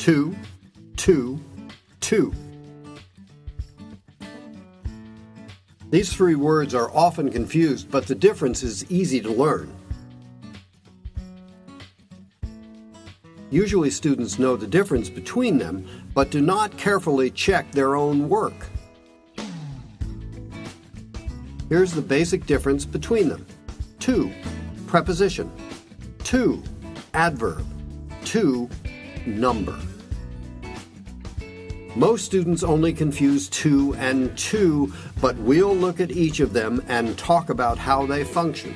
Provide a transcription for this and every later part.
two, two, two. These three words are often confused, but the difference is easy to learn. Usually students know the difference between them, but do not carefully check their own work. Here's the basic difference between them. 2. preposition. 2. adverb. 2. number. Most students only confuse to and too, but we'll look at each of them and talk about how they function.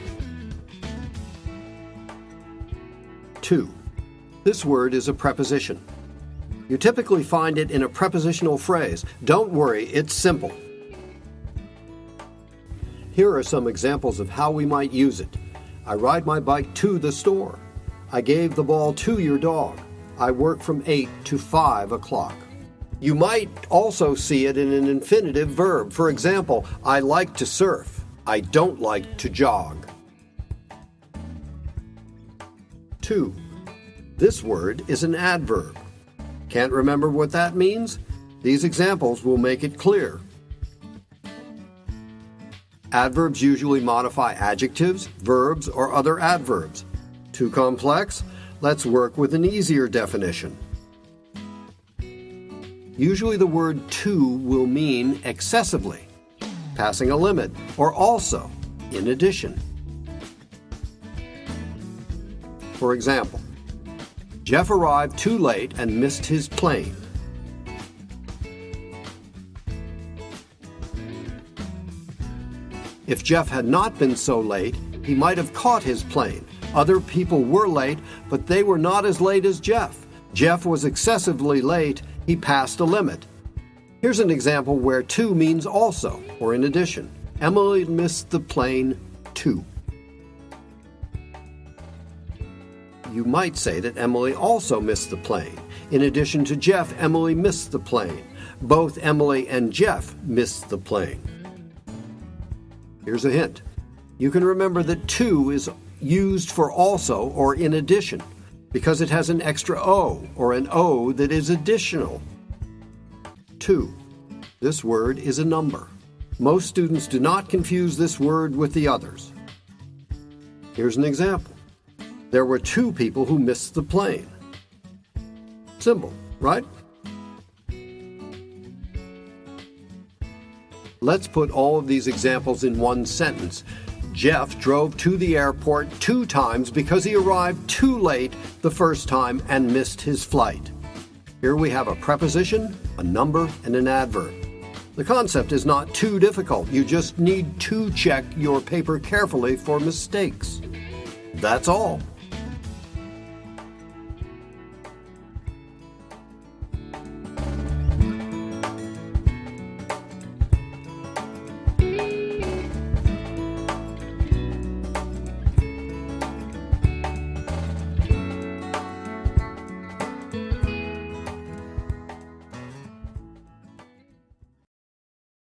To. This word is a preposition. You typically find it in a prepositional phrase. Don't worry, it's simple. Here are some examples of how we might use it. I ride my bike to the store. I gave the ball to your dog. I work from 8 to 5 o'clock. You might also see it in an infinitive verb. For example, I like to surf. I don't like to jog. 2. This word is an adverb. Can't remember what that means? These examples will make it clear. Adverbs usually modify adjectives, verbs, or other adverbs. Too complex? Let's work with an easier definition. Usually the word too will mean excessively, passing a limit, or also, in addition. For example, Jeff arrived too late and missed his plane. If Jeff had not been so late, he might have caught his plane. Other people were late, but they were not as late as Jeff. Jeff was excessively late he passed a limit. Here's an example where too means also or in addition. Emily missed the plane too. You might say that Emily also missed the plane. In addition to Jeff, Emily missed the plane. Both Emily and Jeff missed the plane. Here's a hint. You can remember that too is used for also or in addition because it has an extra O or an O that is additional. 2. This word is a number. Most students do not confuse this word with the others. Here's an example. There were two people who missed the plane. Simple, right? Let's put all of these examples in one sentence Jeff drove to the airport two times because he arrived too late the first time and missed his flight. Here we have a preposition, a number, and an adverb. The concept is not too difficult. You just need to check your paper carefully for mistakes. That's all.